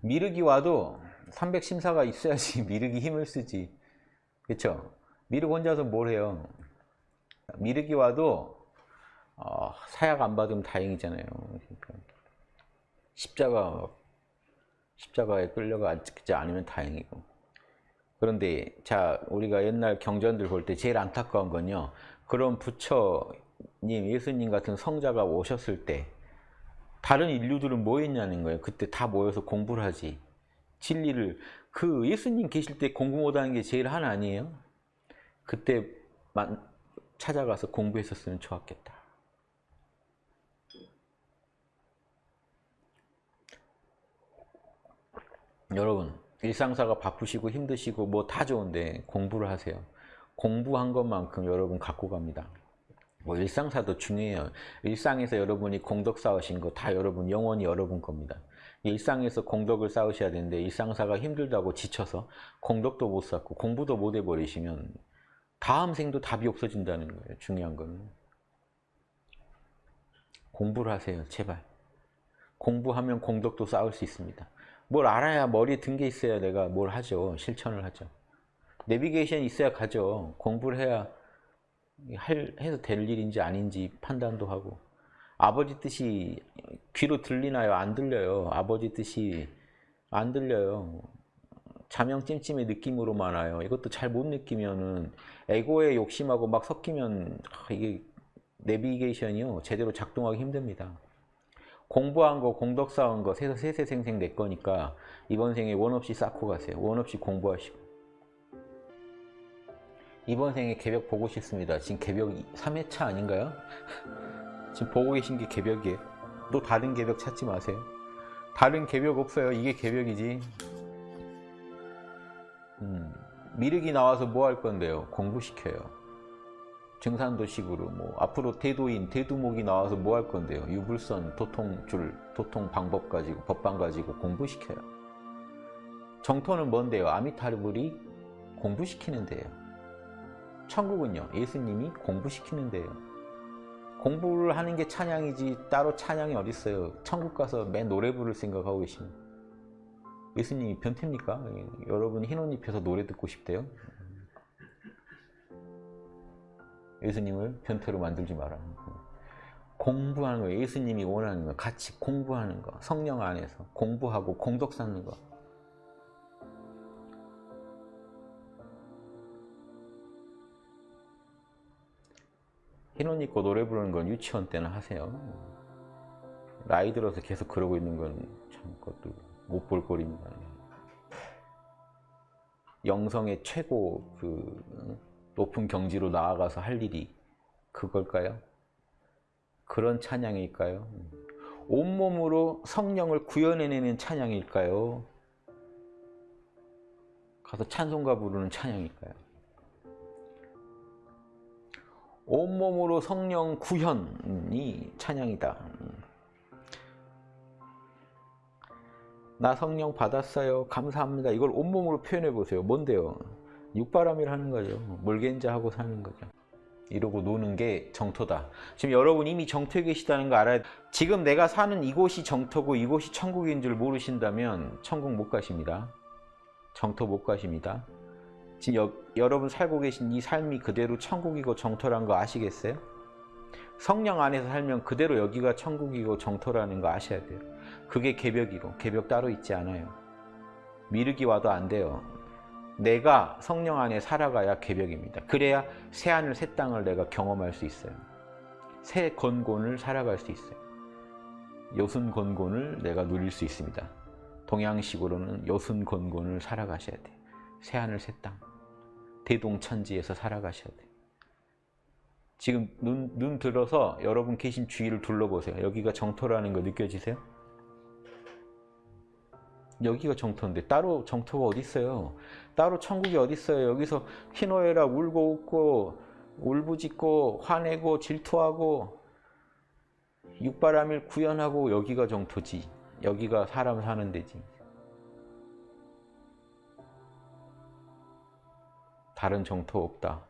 미륵이 와도 300심사가 있어야지 미륵이 힘을 쓰지. 그쵸? 미륵 혼자서 뭘 해요? 미륵이 와도 어, 사약 안 받으면 다행이잖아요. 그러니까 십자가 십자가에 끌려가 앉지 않으면 다행이고. 그런데 자 우리가 옛날 경전들 볼 때 제일 안타까운 건요. 그런 부처님 예수님 같은 성자가 오셨을 때 다른 인류들은 뭐 했냐는 거예요 그때 다 모여서 공부를 하지 진리를 그 예수님 계실 때 공부 못하는 게 제일 하나 아니에요? 그때만 찾아가서 공부했었으면 좋았겠다 여러분 일상사가 바쁘시고 힘드시고 뭐 다 좋은데 공부를 하세요. 공부한 것만큼 여러분 갖고 갑니다. 뭐 일상사도 중요해요. 일상에서 여러분이 공덕 쌓으신 거 다 여러분 영원히 여러분 겁니다. 일상에서 공덕을 쌓으셔야 되는데 일상사가 힘들다고 지쳐서 공덕도 못 쌓고 공부도 못 해버리시면 다음 생도 답이 없어진다는 거예요. 중요한 거는. 공부를 하세요. 제발. 공부하면 공덕도 쌓을 수 있습니다. 뭘 알아야 머리에 든 게 있어야 내가 뭘 하죠. 실천을 하죠. 내비게이션이 있어야 가죠. 공부를 해야 할, 해서 될 일인지 아닌지 판단도 하고 아버지 뜻이 귀로 들리나요? 안 들려요. 아버지 뜻이 안 들려요. 자명 찜찜의 느낌으로만 와요. 이것도 잘 못 느끼면은 에고의 욕심하고 막 섞이면 이게 내비게이션이요. 제대로 작동하기 힘듭니다. 공부한 거, 공덕 쌓은 거, 세세생생 내 거니까 이번 생에 원 없이 쌓고 가세요. 원 없이 공부하시고. 이번 생에 개벽 보고 싶습니다. 지금 개벽 3회차 아닌가요? 지금 보고 계신 게 개벽이에요. 또 다른 개벽 찾지 마세요. 다른 개벽 없어요. 이게 개벽이지. 음, 미륵이 나와서 뭐 할 건데요? 공부시켜요. 증산도식으로 뭐 앞으로 대도인, 대두목이 나와서 뭐 할 건데요? 유불선, 도통줄, 도통 방법 가지고 법방 가지고 공부시켜요. 정토는 뭔데요? 아미타르불이 공부시키는 데요. 천국은요? 예수님이 공부시키는 데요. 공부를 하는 게 찬양이지 따로 찬양이 어딨어요. 천국 가서 맨 노래 부를 생각하고 계시면 예수님이 변태입니까? 여러분 흰옷 입혀서 노래 듣고 싶대요? 예수님을 변태로 만들지 마라. 공부하는 거, 예수님이 원하는 거, 같이 공부하는 거, 성령 안에서 공부하고 공덕 쌓는 거. 흰옷 입고 노래 부르는 건 유치원 때는 하세요. 나이 들어서 계속 그러고 있는 건 참 그것도 못 볼 꼴입니다. 영성의 최고 그 높은 경지로 나아가서 할 일이 그걸까요? 그런 찬양일까요? 온몸으로 성령을 구현해내는 찬양일까요? 가서 찬송가 부르는 찬양일까요? 온몸으로 성령 구현이 찬양이다. 나 성령 받았어요. 감사합니다. 이걸 온몸으로 표현해 보세요. 뭔데요? 육바람일 하는 거죠. 물겐자 하고 사는 거죠. 이러고 노는 게 정토다. 지금 여러분 이미 정토에 계시다는 거 알아야 지금 내가 사는 이곳이 정토고 이곳이 천국인 줄 모르신다면 천국 못 가십니다. 정토 못 가십니다. 지금 여, 여러분 살고 계신 이 삶이 그대로 천국이고 정토란 거 아시겠어요? 성령 안에서 살면 그대로 여기가 천국이고 정토라는 거 아셔야 돼요. 그게 개벽이고 개벽 따로 있지 않아요. 미륵이 와도 안 돼요. 내가 성령 안에 살아가야 개벽입니다. 그래야 새 하늘 새 땅을 내가 경험할 수 있어요. 새 건곤을 살아갈 수 있어요. 여순 건곤을 내가 누릴 수 있습니다. 동양식으로는 여순 건곤을 살아가셔야 돼. 새하늘 새 땅. 대동천지에서 살아가셔야 돼. 지금 눈, 눈 들어서 여러분 계신 주위를 둘러보세요. 여기가 정토라는 거 느껴지세요? 여기가 정토인데 따로 정토가 어디 있어요? 따로 천국이 어디 있어요? 여기서 희노애라 울고 웃고 울부짖고 화내고 질투하고 육바람일 구현하고 여기가 정토지. 여기가 사람 사는 데지. 다른 정토 없다.